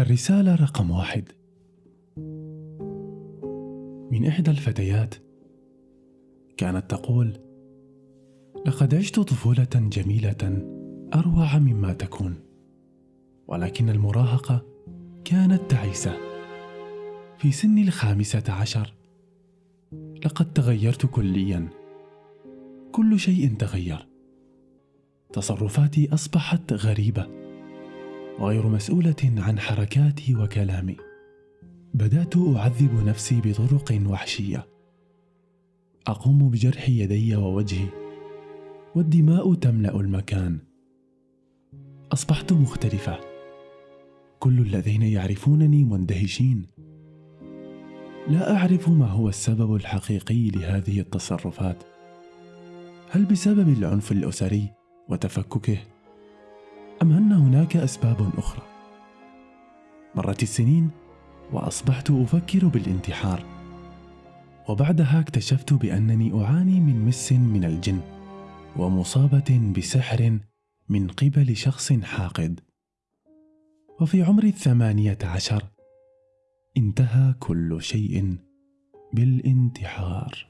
الرسالة رقم واحد من إحدى الفتيات كانت تقول: لقد عشت طفولة جميلة أروع مما تكون، ولكن المراهقة كانت تعيسة. في سن الخامسة عشر لقد تغيرت كليا. كل شيء تغير. تصرفاتي أصبحت غريبة، غير مسؤولة عن حركاتي وكلامي. بدأت أعذب نفسي بطرق وحشية. أقوم بجرح يدي ووجهي، والدماء تملأ المكان. أصبحت مختلفة. كل الذين يعرفونني مندهشين. لا أعرف ما هو السبب الحقيقي لهذه التصرفات. هل بسبب العنف الأسري وتفككه؟ أم أن هناك أسباب أخرى؟ مرت السنين وأصبحت أفكر بالانتحار وبعدها اكتشفت بأنني أعاني من مس من الجن ومصابة بسحر من قبل شخص حاقد وفي عمر الثمانية عشر انتهى كل شيء بالانتحار